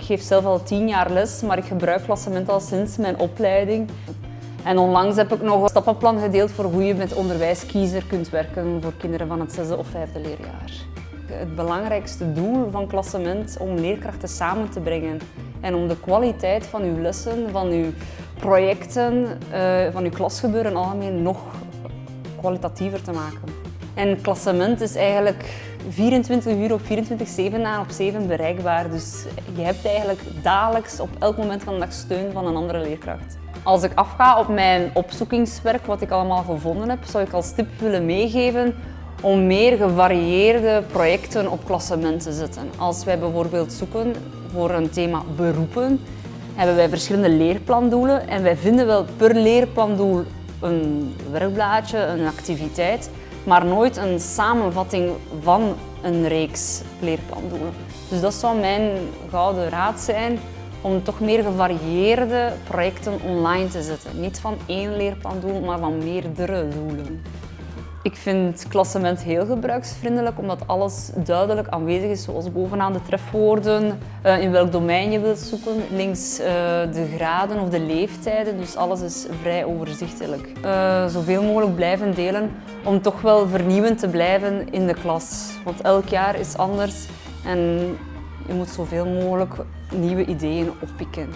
geef zelf al tien jaar les, maar ik gebruik klassement al sinds mijn opleiding. En onlangs heb ik nog een stappenplan gedeeld voor hoe je met onderwijskiezer kunt werken voor kinderen van het zesde of vijfde leerjaar. Het belangrijkste doel van klassement om leerkrachten samen te brengen en om de kwaliteit van uw lessen, van uw projecten, eh, van uw klasgebeuren algemeen nog kwalitatiever te maken. En klassement is eigenlijk 24 uur op 24, 7 na op 7 bereikbaar. Dus je hebt eigenlijk dagelijks op elk moment van de dag steun van een andere leerkracht. Als ik afga op mijn opzoekingswerk, wat ik allemaal gevonden heb, zou ik als tip willen meegeven om meer gevarieerde projecten op klassement te zetten. Als wij bijvoorbeeld zoeken voor een thema beroepen, hebben wij verschillende leerplandoelen en wij vinden wel per leerplandoel een werkblaadje, een activiteit, maar nooit een samenvatting van een reeks leerplandoelen. Dus dat zou mijn gouden raad zijn om toch meer gevarieerde projecten online te zetten. Niet van één leerplandoel, maar van meerdere doelen. Ik vind klassement heel gebruiksvriendelijk omdat alles duidelijk aanwezig is, zoals bovenaan de trefwoorden, eh, in welk domein je wilt zoeken, links eh, de graden of de leeftijden, dus alles is vrij overzichtelijk. Uh, zoveel mogelijk blijven delen om toch wel vernieuwend te blijven in de klas, want elk jaar is anders en je moet zoveel mogelijk nieuwe ideeën oppikken.